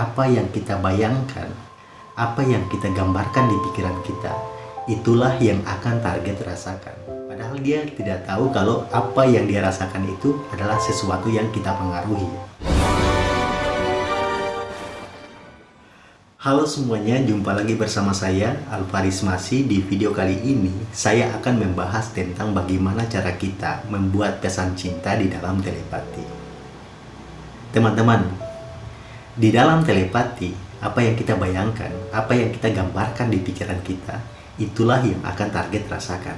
apa yang kita bayangkan, apa yang kita gambarkan di pikiran kita, itulah yang akan target rasakan. Padahal dia tidak tahu kalau apa yang dia rasakan itu adalah sesuatu yang kita pengaruhi. Halo semuanya, jumpa lagi bersama saya Alvaris Masi. Di video kali ini saya akan membahas tentang bagaimana cara kita membuat pesan cinta di dalam telepati. Teman-teman, di dalam telepati, apa yang kita bayangkan, apa yang kita gambarkan di pikiran kita, itulah yang akan target rasakan.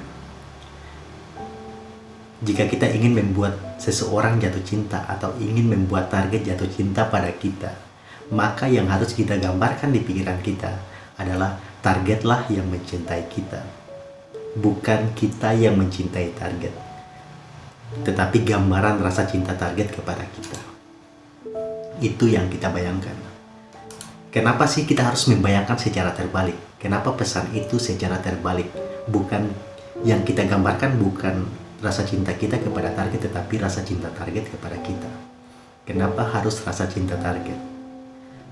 Jika kita ingin membuat seseorang jatuh cinta atau ingin membuat target jatuh cinta pada kita, maka yang harus kita gambarkan di pikiran kita adalah targetlah yang mencintai kita. Bukan kita yang mencintai target. Tetapi gambaran rasa cinta target kepada kita. Itu yang kita bayangkan. Kenapa sih kita harus membayangkan secara terbalik? Kenapa pesan itu secara terbalik? Bukan yang kita gambarkan bukan rasa cinta kita kepada target, tetapi rasa cinta target kepada kita. Kenapa harus rasa cinta target?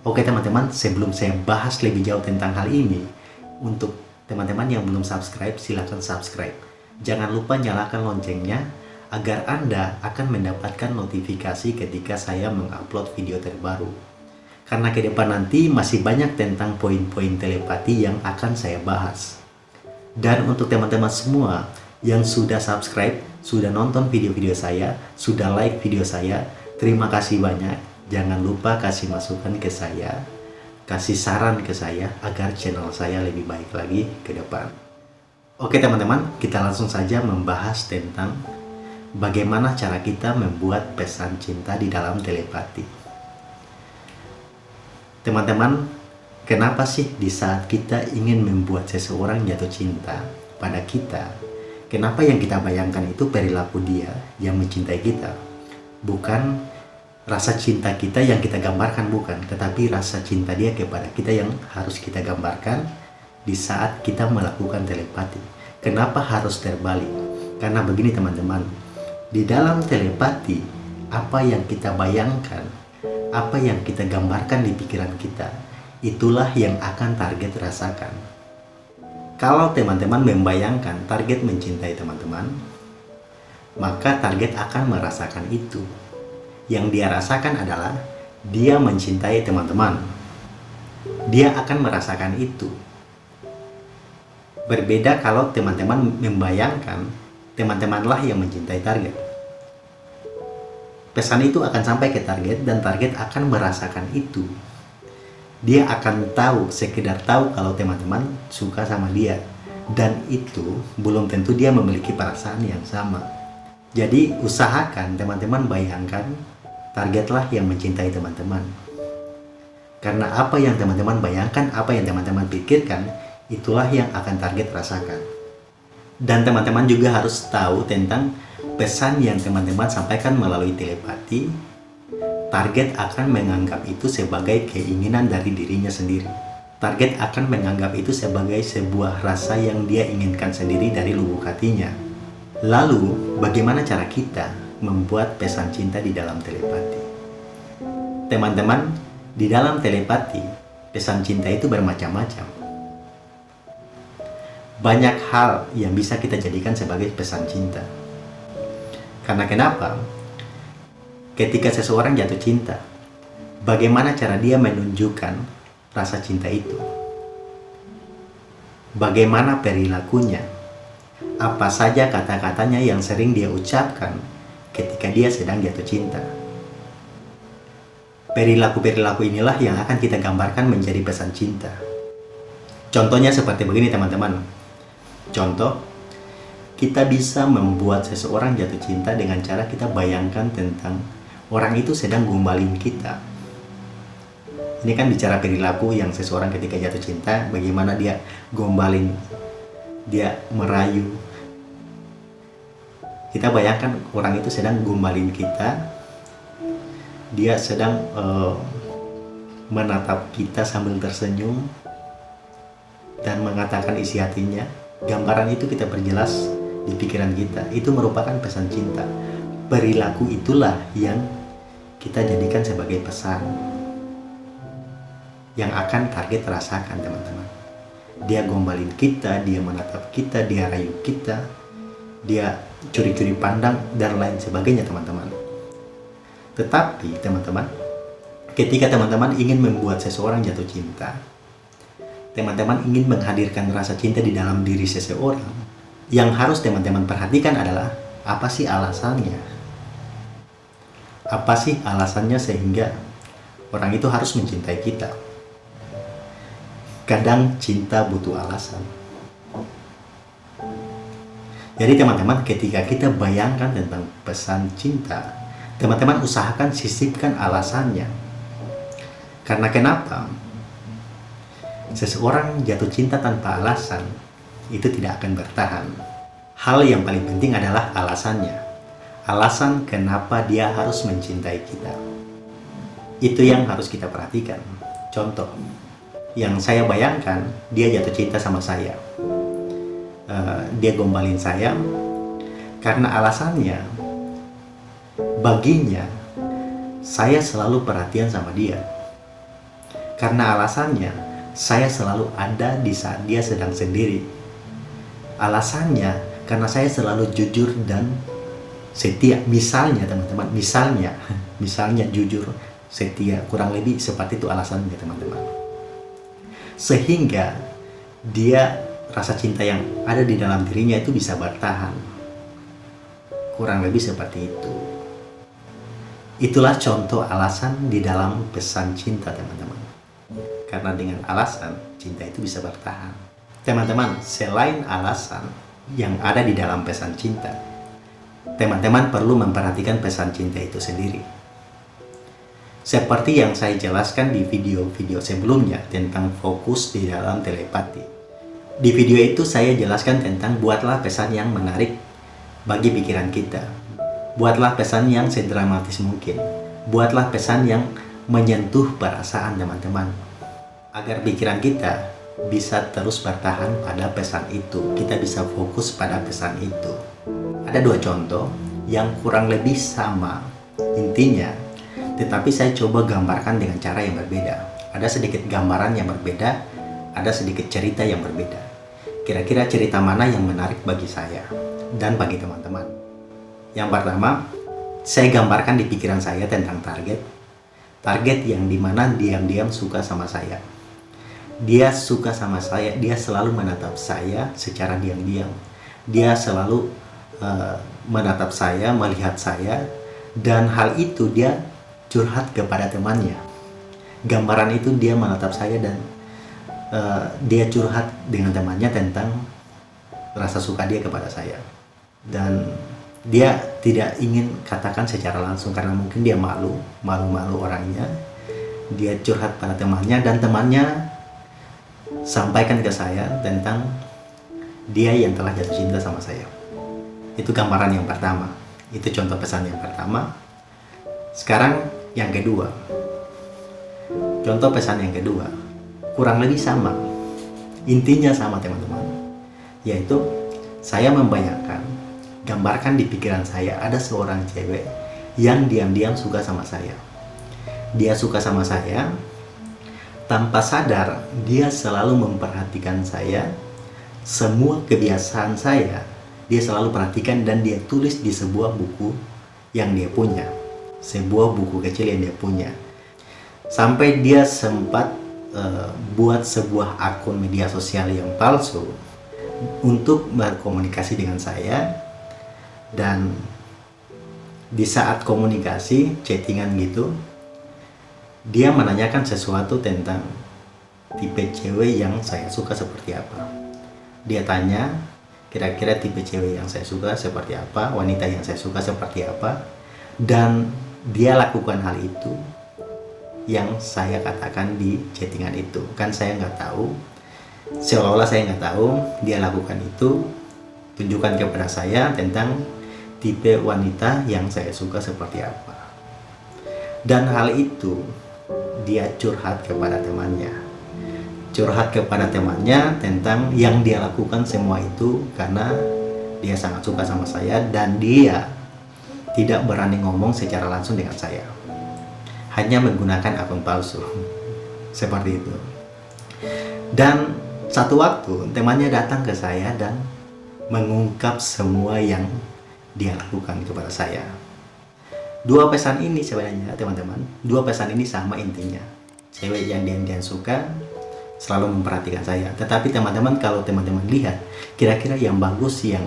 Oke teman-teman, sebelum saya bahas lebih jauh tentang hal ini, untuk teman-teman yang belum subscribe, silahkan subscribe. Jangan lupa nyalakan loncengnya, agar Anda akan mendapatkan notifikasi ketika saya mengupload video terbaru. Karena ke depan nanti masih banyak tentang poin-poin telepati yang akan saya bahas. Dan untuk teman-teman semua yang sudah subscribe, sudah nonton video-video saya, sudah like video saya, terima kasih banyak Jangan lupa kasih masukan ke saya, kasih saran ke saya agar channel saya lebih baik lagi ke depan. Oke teman-teman, kita langsung saja membahas tentang bagaimana cara kita membuat pesan cinta di dalam telepati. Teman-teman, kenapa sih di saat kita ingin membuat seseorang jatuh cinta pada kita, kenapa yang kita bayangkan itu perilaku dia yang mencintai kita, bukan rasa cinta kita yang kita gambarkan bukan, tetapi rasa cinta dia kepada kita yang harus kita gambarkan di saat kita melakukan telepati. Kenapa harus terbalik? Karena begini teman-teman, di dalam telepati, apa yang kita bayangkan, apa yang kita gambarkan di pikiran kita, itulah yang akan target rasakan. Kalau teman-teman membayangkan target mencintai teman-teman, maka target akan merasakan itu yang dia rasakan adalah dia mencintai teman-teman. Dia akan merasakan itu. Berbeda kalau teman-teman membayangkan teman-temanlah yang mencintai target. Pesan itu akan sampai ke target dan target akan merasakan itu. Dia akan tahu, sekedar tahu kalau teman-teman suka sama dia. Dan itu belum tentu dia memiliki perasaan yang sama. Jadi usahakan teman-teman bayangkan targetlah yang mencintai teman-teman. Karena apa yang teman-teman bayangkan, apa yang teman-teman pikirkan, itulah yang akan target rasakan. Dan teman-teman juga harus tahu tentang pesan yang teman-teman sampaikan melalui telepati. Target akan menganggap itu sebagai keinginan dari dirinya sendiri. Target akan menganggap itu sebagai sebuah rasa yang dia inginkan sendiri dari lubuk hatinya. Lalu, bagaimana cara kita membuat pesan cinta di dalam telepati. Teman-teman, di dalam telepati, pesan cinta itu bermacam-macam. Banyak hal yang bisa kita jadikan sebagai pesan cinta. Karena kenapa? Ketika seseorang jatuh cinta, bagaimana cara dia menunjukkan rasa cinta itu? Bagaimana perilakunya? Apa saja kata-katanya yang sering dia ucapkan ketika dia sedang jatuh cinta. Perilaku-perilaku inilah yang akan kita gambarkan menjadi pesan cinta. Contohnya seperti begini teman-teman. Contoh, kita bisa membuat seseorang jatuh cinta dengan cara kita bayangkan tentang orang itu sedang gombalin kita. Ini kan bicara perilaku yang seseorang ketika jatuh cinta, bagaimana dia gombalin, dia merayu, kita bayangkan orang itu sedang gombalin kita dia sedang uh, menatap kita sambil tersenyum dan mengatakan isi hatinya gambaran itu kita perjelas di pikiran kita. Itu merupakan pesan cinta. Perilaku itulah yang kita jadikan sebagai pesan yang akan target rasakan teman-teman. Dia gombalin kita, dia menatap kita, dia rayu kita, dia curi-curi pandang dan lain sebagainya teman-teman. Tetapi teman-teman, ketika teman-teman ingin membuat seseorang jatuh cinta, teman-teman ingin menghadirkan rasa cinta di dalam diri seseorang, yang harus teman-teman perhatikan adalah apa sih alasannya? Apa sih alasannya sehingga orang itu harus mencintai kita? kadang cinta butuh alasan. Jadi teman-teman ketika kita bayangkan tentang pesan cinta, teman-teman usahakan sisipkan alasannya. Karena kenapa? Seseorang jatuh cinta tanpa alasan itu tidak akan bertahan. Hal yang paling penting adalah alasannya. Alasan kenapa dia harus mencintai kita. Itu yang harus kita perhatikan. Contoh, yang saya bayangkan dia jatuh cinta sama saya uh, dia gombalin saya karena alasannya baginya saya selalu perhatian sama dia karena alasannya saya selalu ada di saat dia sedang sendiri. Alasannya karena saya selalu jujur dan setia. Misalnya teman-teman misalnya misalnya jujur setia. Kurang lebih seperti itu alasannya teman-teman. Sehingga dia rasa cinta yang ada di dalam dirinya itu bisa bertahan. Kurang lebih seperti itu. Itulah contoh alasan di dalam pesan cinta teman-teman karena dengan alasan cinta itu bisa bertahan teman-teman selain alasan yang ada di dalam pesan cinta teman-teman perlu memperhatikan pesan cinta itu sendiri seperti yang saya jelaskan di video-video sebelumnya tentang fokus di dalam telepati. Di video itu saya jelaskan tentang buatlah pesan yang menarik bagi pikiran kita. Buatlah pesan yang sedramatis mungkin. Buatlah pesan yang menyentuh perasaan teman-teman. Agar pikiran kita bisa terus bertahan pada pesan itu. Kita bisa fokus pada pesan itu. Ada dua contoh yang kurang lebih sama. Intinya, tetapi saya coba gambarkan dengan cara yang berbeda. Ada sedikit gambaran yang berbeda, ada sedikit cerita yang berbeda. Kira-kira cerita mana yang menarik bagi saya dan bagi teman-teman? Yang pertama, saya gambarkan di pikiran saya tentang target. Target yang di mana diam-diam suka sama saya. Dia suka sama saya, dia selalu menatap saya secara diam-diam. Dia selalu uh, menatap saya, melihat saya, dan hal itu dia curhat kepada temannya. Gambaran itu dia menatap saya dan uh, dia curhat dengan temannya tentang rasa suka dia kepada saya. Dan dia tidak ingin katakan secara langsung karena mungkin dia malu, malu-malu orangnya. Dia curhat pada temannya dan temannya sampaikan ke saya tentang dia yang telah jatuh cinta sama saya. Itu gambaran yang pertama. Itu contoh pesan yang pertama. Sekarang yang kedua contoh pesan yang kedua kurang lebih sama intinya sama teman-teman yaitu saya membayangkan gambarkan di pikiran saya ada seorang cewek yang diam-diam suka sama saya dia suka sama saya tanpa sadar dia selalu memperhatikan saya. Semua kebiasaan saya dia selalu perhatikan dan dia tulis di sebuah buku yang dia punya. Sebuah buku kecil yang dia punya. Sampai dia sempat uh, buat sebuah akun media sosial yang palsu untuk berkomunikasi dengan saya. Dan di saat komunikasi chattingan gitu dia menanyakan sesuatu tentang tipe cewek yang saya suka seperti apa. Dia tanya kira-kira tipe cewek yang saya suka seperti apa? Wanita yang saya suka seperti apa? Dan dia lakukan hal itu yang saya katakan di chattingan itu. Kan saya nggak tahu seolah-olah saya nggak tahu dia lakukan itu. Tunjukkan kepada saya tentang tipe wanita yang saya suka seperti apa. Dan hal itu dia curhat kepada temannya curhat kepada temannya tentang yang dia lakukan semua itu karena dia sangat suka sama saya dan dia tidak berani ngomong secara langsung dengan saya. Hanya menggunakan akun palsu. seperti itu dan satu waktu temannya datang ke saya dan mengungkap semua yang dia lakukan kepada saya dua pesan ini sebenarnya teman-teman. Dua pesan ini sama intinya. Cewek yang dia, dia suka selalu memperhatikan saya. Tetapi teman-teman kalau teman-teman lihat kira-kira yang bagus yang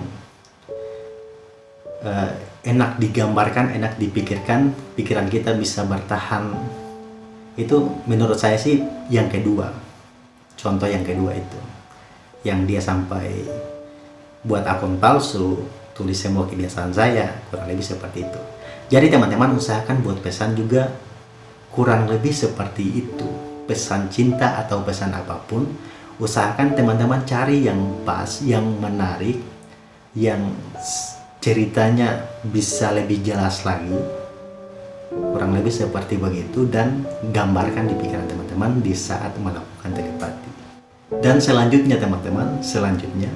uh, enak digambarkan enak dipikirkan pikiran kita bisa bertahan itu menurut saya sih yang kedua. Contoh yang kedua itu yang dia sampai buat akun palsu tulis semua kebiasaan saya kurang lebih seperti itu jadi teman-teman usahakan buat pesan juga kurang lebih seperti itu. Pesan cinta atau pesan apa pun usahakan teman-teman cari yang pas yang menarik yang ceritanya bisa lebih jelas lagi. Kurang lebih seperti begitu dan gambarkan di pikiran teman-teman di saat melakukan telepati. Dan selanjutnya teman-teman, selanjutnya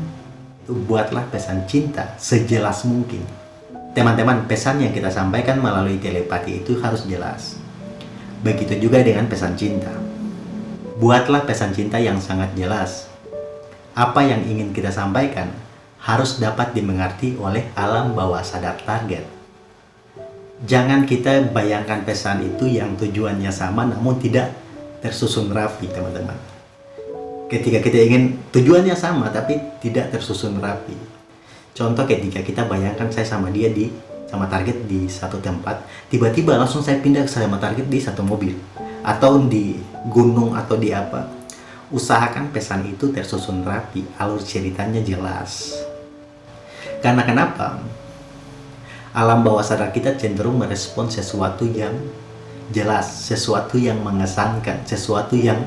buatlah pesan cinta sejelas mungkin. Teman-teman, pesan yang kita sampaikan melalui telepati itu harus jelas. Begitu juga dengan pesan cinta. Buatlah pesan cinta yang sangat jelas. Apa yang ingin kita sampaikan harus dapat dimengerti oleh alam bawah sadar target. Jangan kita bayangkan pesan itu yang tujuannya sama namun tidak tersusun rapi, teman-teman ketika kita ingin tujuannya sama tapi tidak tersusun rapi contoh ketika kita bayangkan saya sama dia di sama target di satu tempat tiba-tiba langsung saya pindah ke sama target di satu mobil. Atau di gunung atau di apa. Usahakan pesan itu tersusun rapi alur ceritanya jelas. Karena kenapa? Alam bawah sadar kita cenderung merespon sesuatu yang jelas sesuatu yang mengesankan sesuatu yang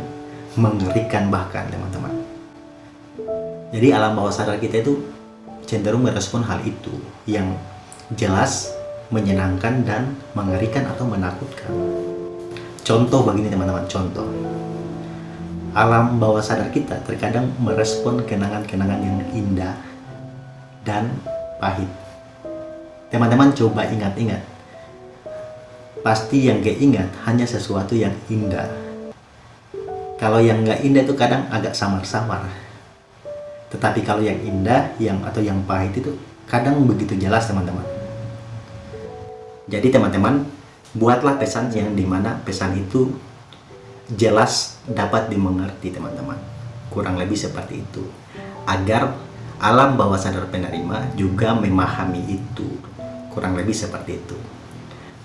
mengerikan bahkan teman-teman. Jadi alam bawah sadar kita itu cenderung merespon hal itu yang jelas menyenangkan dan mengerikan atau menakutkan. Contoh begini teman-teman contoh. Alam bawah sadar kita terkadang merespon kenangan-kenangan yang indah dan pahit. Teman-teman coba ingat-ingat. Pasti yang keingat hanya sesuatu yang indah. Kalau yang nggak indah itu kadang agak samar-samar. Tetapi kalau yang indah yang atau yang pahit itu kadang begitu jelas teman-teman. Jadi teman-teman, buatlah pesan yang di mana pesan itu jelas dapat dimengerti teman-teman. Kurang lebih seperti itu. Agar alam bawah sadar penerima juga memahami itu. Kurang lebih seperti itu.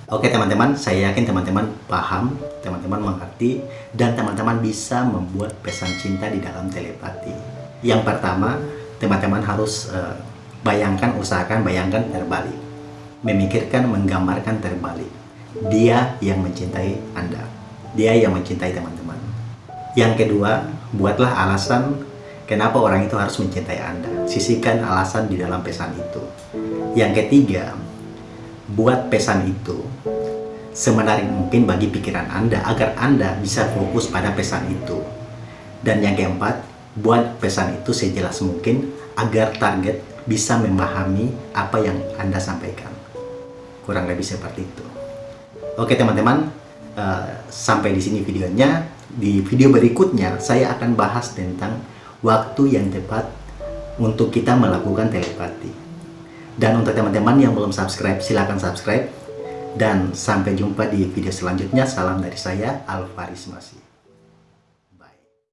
Oke teman-teman, saya yakin teman-teman paham, teman-teman mengerti, dan teman-teman bisa membuat pesan cinta di dalam telepati. Yang pertama, teman-teman harus uh, bayangkan, usahakan bayangkan terbalik. Memikirkan, menggambarkan terbalik. Dia yang mencintai Anda. Dia yang mencintai teman-teman. Yang kedua, buatlah alasan kenapa orang itu harus mencintai Anda. Sisihkan alasan di dalam pesan itu. Yang ketiga, buat pesan itu semenarik mungkin bagi pikiran Anda agar Anda bisa fokus pada pesan itu. Dan yang keempat, buat pesan itu sejelas mungkin agar target bisa memahami apa yang Anda sampaikan. Kurang lebih seperti itu. Oke teman-teman, uh, sampai di sini videonya. Di video berikutnya, saya akan bahas tentang waktu yang tepat untuk kita melakukan telepati. Dan untuk teman-teman yang belum subscribe, silahkan subscribe. Dan sampai jumpa di video selanjutnya. Salam dari saya, Alvaris Masih.